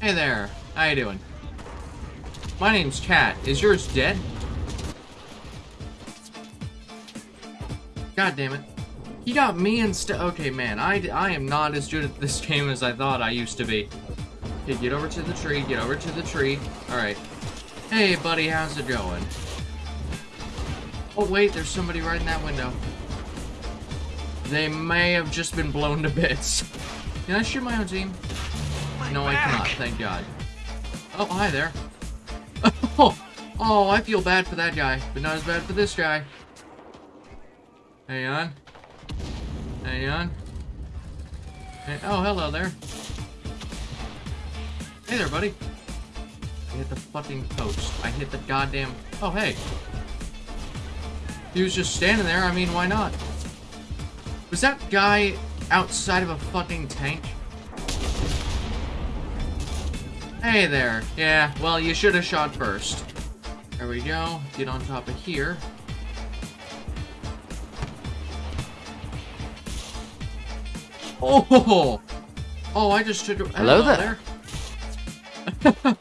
Hey there. How you doing? My name's Cat. Is yours dead? God damn it. He got me instead. Okay, man. I, I am not as good at this game as I thought I used to be. Okay, get over to the tree. Get over to the tree. Alright. Hey, buddy. How's it going? Oh, wait. There's somebody right in that window. They may have just been blown to bits. Can I shoot my own team? No, I cannot. Thank God. Oh, hi there. Oh, oh, I feel bad for that guy, but not as bad for this guy. Hang on. Hang on. Hey- oh, hello there. Hey there, buddy. I hit the fucking post. I hit the goddamn... Oh, hey. He was just standing there. I mean, why not? Was that guy outside of a fucking tank? Hey there. Yeah, well, you should have shot first. There we go. Get on top of here. Oh! Oh, I just took a... Hello there. there.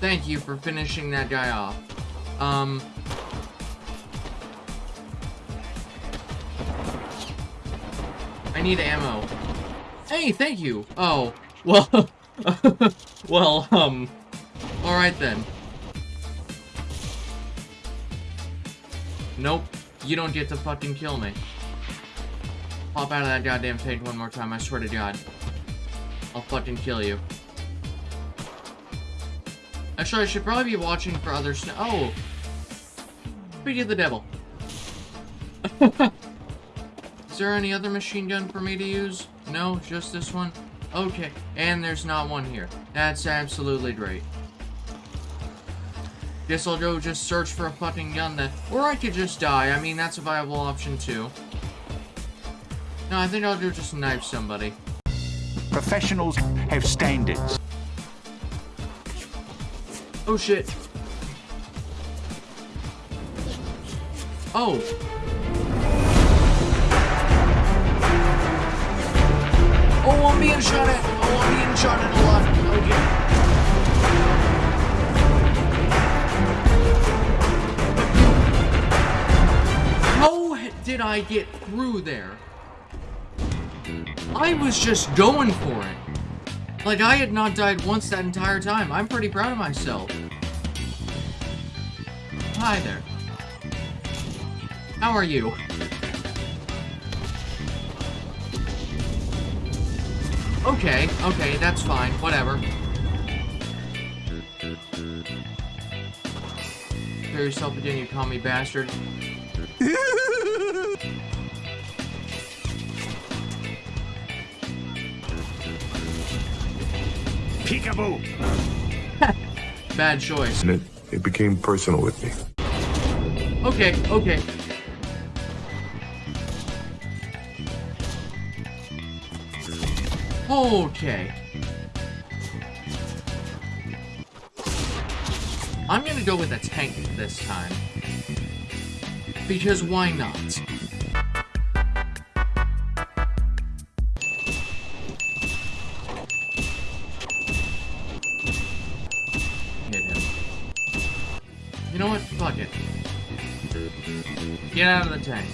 Thank you for finishing that guy off. Um... I need ammo. Hey, thank you. Oh, well, well, um, all right then. Nope, you don't get to fucking kill me. Pop out of that goddamn tank one more time, I swear to God. I'll fucking kill you. Actually, I should probably be watching for other sn- Oh! Speak of the devil. Is there any other machine gun for me to use? No, just this one? Okay, and there's not one here. That's absolutely great. Guess I'll go just search for a fucking gun then. Or I could just die. I mean, that's a viable option too. No, I think I'll do just knife somebody. Professionals have standards. Oh shit. Oh. Oh, I'm being shot at. Oh, I'm being shot at a lot. Okay. How did I get through there? I was just going for it. Like, I had not died once that entire time. I'm pretty proud of myself. Hi there. How are you? Okay, okay, that's fine. Whatever. Kill yourself again, you commie bastard. Peekaboo. Bad choice. and it, it became personal with me. Okay, okay. Okay. I'm gonna go with a tank this time. Because why not? Hit him. You know what? Fuck it. Get out of the tank.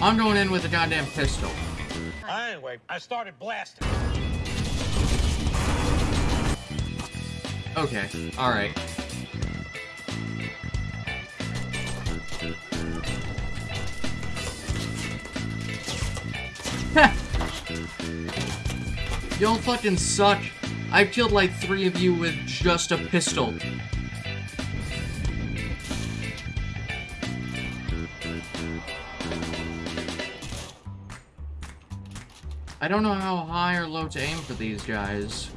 I'm going in with a goddamn pistol. Anyway, I started blasting. Okay, alright. Y'all fucking suck. I've killed like three of you with just a pistol. I don't know how high or low to aim for these guys.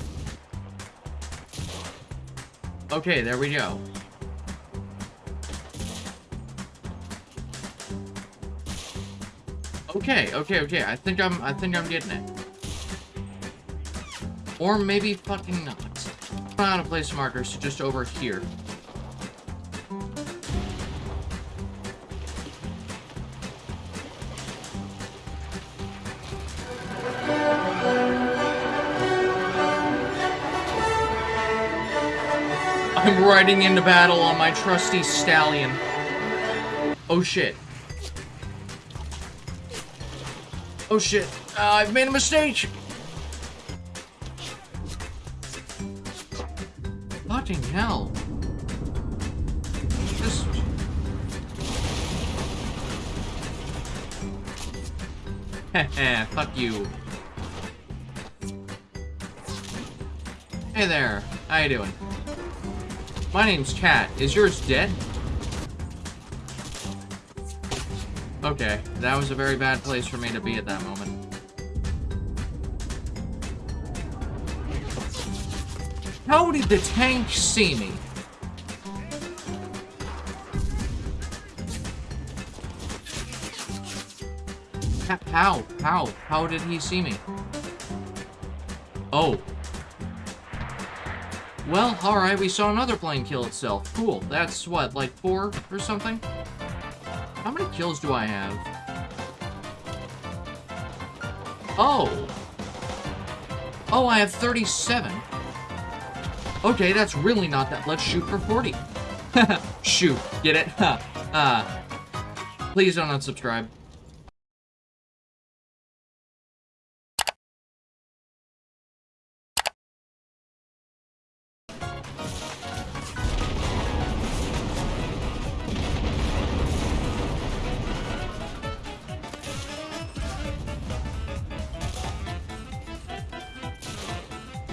Okay, there we go. Okay, okay, okay. I think I'm I think I'm getting it. Or maybe fucking not. I'm out of place markers, so just over here. I'm riding into battle on my trusty stallion. Oh shit. Oh shit. Uh, I've made a mistake! Fucking hell. Just... Heh fuck you. Hey there, how you doing? My name's Cat. Is yours dead? Okay, that was a very bad place for me to be at that moment. How did the tank see me? How? How? How did he see me? Oh. Well, alright, we saw another plane kill itself. Cool. That's what, like four or something? How many kills do I have? Oh. Oh, I have 37. Okay, that's really not that. Let's shoot for 40. shoot. Get it? uh, please don't unsubscribe.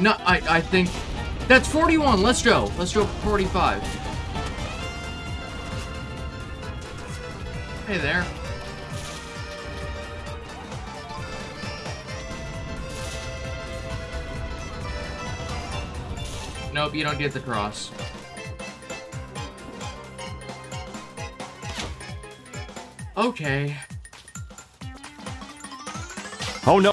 No, I, I think... That's 41. Let's go. Let's go 45. Hey there. Nope, you don't get the cross. Okay. Oh no.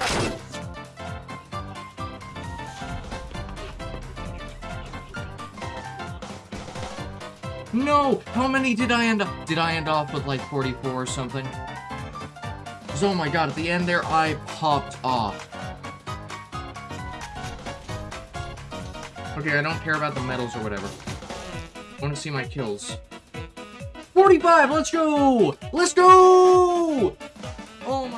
No! How many did I end up? Did I end off with like 44 or something? 'Cause, oh my god, at the end there, I popped off. Okay, I don't care about the medals or whatever. I want to see my kills. 45, let's go! Let's go! Oh